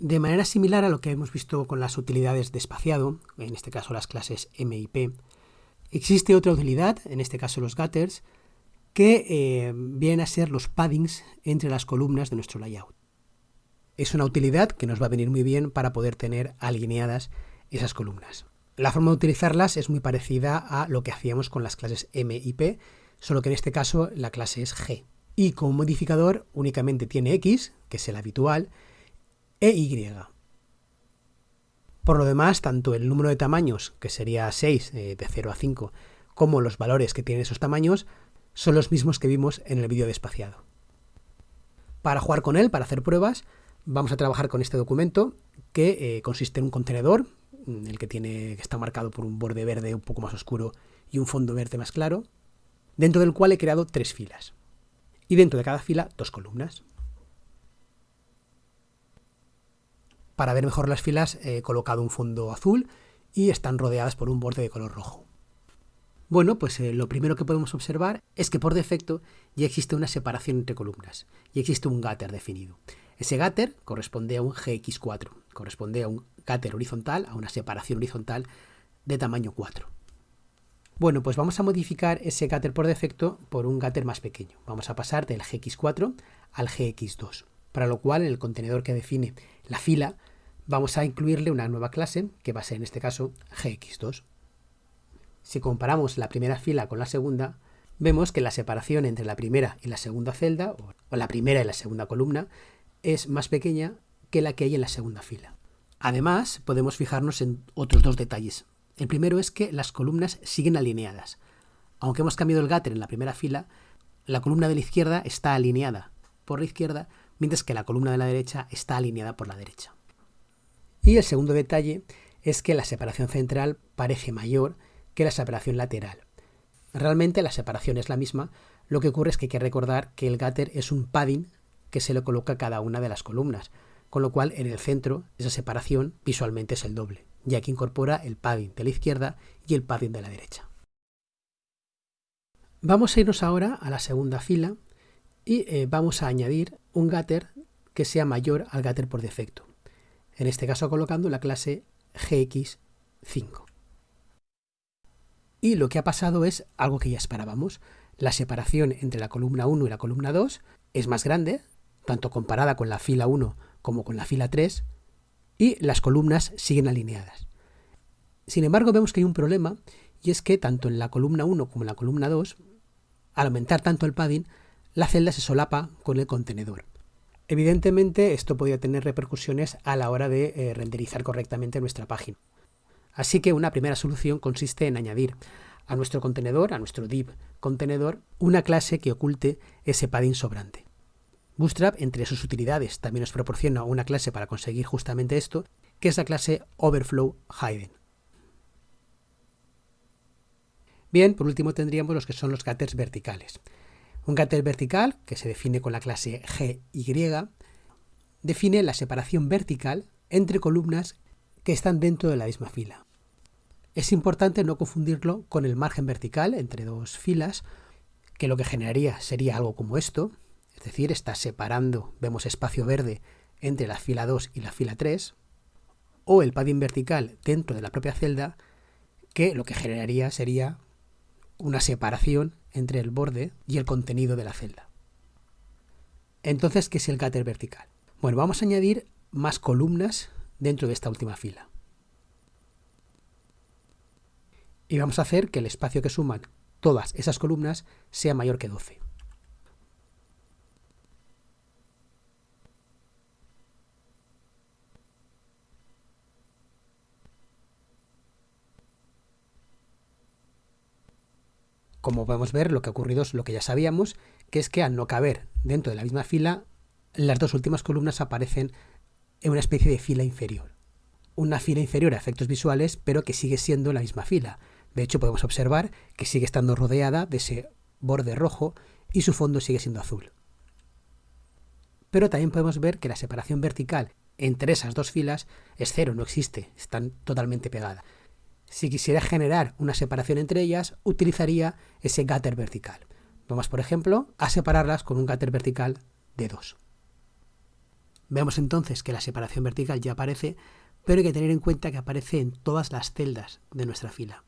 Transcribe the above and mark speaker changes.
Speaker 1: De manera similar a lo que hemos visto con las utilidades de espaciado, en este caso las clases M y P, existe otra utilidad, en este caso los gutters, que eh, vienen a ser los paddings entre las columnas de nuestro layout. Es una utilidad que nos va a venir muy bien para poder tener alineadas esas columnas. La forma de utilizarlas es muy parecida a lo que hacíamos con las clases M y P, solo que en este caso la clase es G. Y como modificador únicamente tiene X, que es el habitual, e Y. Por lo demás, tanto el número de tamaños, que sería 6 eh, de 0 a 5, como los valores que tienen esos tamaños, son los mismos que vimos en el vídeo de espaciado. Para jugar con él, para hacer pruebas, vamos a trabajar con este documento que eh, consiste en un contenedor, mm, el que, tiene, que está marcado por un borde verde un poco más oscuro y un fondo verde más claro, dentro del cual he creado tres filas. Y dentro de cada fila, dos columnas. Para ver mejor las filas he colocado un fondo azul y están rodeadas por un borde de color rojo. Bueno, pues eh, lo primero que podemos observar es que por defecto ya existe una separación entre columnas y existe un gutter definido. Ese gutter corresponde a un GX4, corresponde a un gutter horizontal, a una separación horizontal de tamaño 4. Bueno, pues vamos a modificar ese gutter por defecto por un gutter más pequeño. Vamos a pasar del GX4 al GX2, para lo cual en el contenedor que define la fila vamos a incluirle una nueva clase que va a ser en este caso gx2. Si comparamos la primera fila con la segunda, vemos que la separación entre la primera y la segunda celda, o la primera y la segunda columna, es más pequeña que la que hay en la segunda fila. Además, podemos fijarnos en otros dos detalles. El primero es que las columnas siguen alineadas. Aunque hemos cambiado el gutter en la primera fila, la columna de la izquierda está alineada por la izquierda, mientras que la columna de la derecha está alineada por la derecha. Y el segundo detalle es que la separación central parece mayor que la separación lateral. Realmente la separación es la misma, lo que ocurre es que hay que recordar que el gutter es un padding que se le coloca a cada una de las columnas, con lo cual en el centro esa separación visualmente es el doble, ya que incorpora el padding de la izquierda y el padding de la derecha. Vamos a irnos ahora a la segunda fila y eh, vamos a añadir un gutter que sea mayor al gutter por defecto en este caso colocando la clase gx5. Y lo que ha pasado es algo que ya esperábamos. La separación entre la columna 1 y la columna 2 es más grande, tanto comparada con la fila 1 como con la fila 3, y las columnas siguen alineadas. Sin embargo, vemos que hay un problema, y es que tanto en la columna 1 como en la columna 2, al aumentar tanto el padding, la celda se solapa con el contenedor. Evidentemente esto podría tener repercusiones a la hora de eh, renderizar correctamente nuestra página. Así que una primera solución consiste en añadir a nuestro contenedor, a nuestro div contenedor, una clase que oculte ese padding sobrante. Bootstrap, entre sus utilidades, también nos proporciona una clase para conseguir justamente esto, que es la clase Overflow Hidden. Bien, por último tendríamos los que son los getters verticales. Un getter vertical, que se define con la clase GY, define la separación vertical entre columnas que están dentro de la misma fila. Es importante no confundirlo con el margen vertical entre dos filas, que lo que generaría sería algo como esto, es decir, está separando, vemos espacio verde entre la fila 2 y la fila 3, o el padding vertical dentro de la propia celda, que lo que generaría sería una separación entre el borde y el contenido de la celda. Entonces, ¿qué es el gutter vertical? Bueno, vamos a añadir más columnas dentro de esta última fila. Y vamos a hacer que el espacio que suman todas esas columnas sea mayor que 12. Como podemos ver, lo que ha ocurrido es lo que ya sabíamos, que es que al no caber dentro de la misma fila, las dos últimas columnas aparecen en una especie de fila inferior. Una fila inferior a efectos visuales, pero que sigue siendo la misma fila. De hecho, podemos observar que sigue estando rodeada de ese borde rojo y su fondo sigue siendo azul. Pero también podemos ver que la separación vertical entre esas dos filas es cero, no existe, están totalmente pegadas. Si quisiera generar una separación entre ellas, utilizaría ese gutter vertical. Vamos, por ejemplo, a separarlas con un gutter vertical de 2. Vemos entonces que la separación vertical ya aparece, pero hay que tener en cuenta que aparece en todas las celdas de nuestra fila.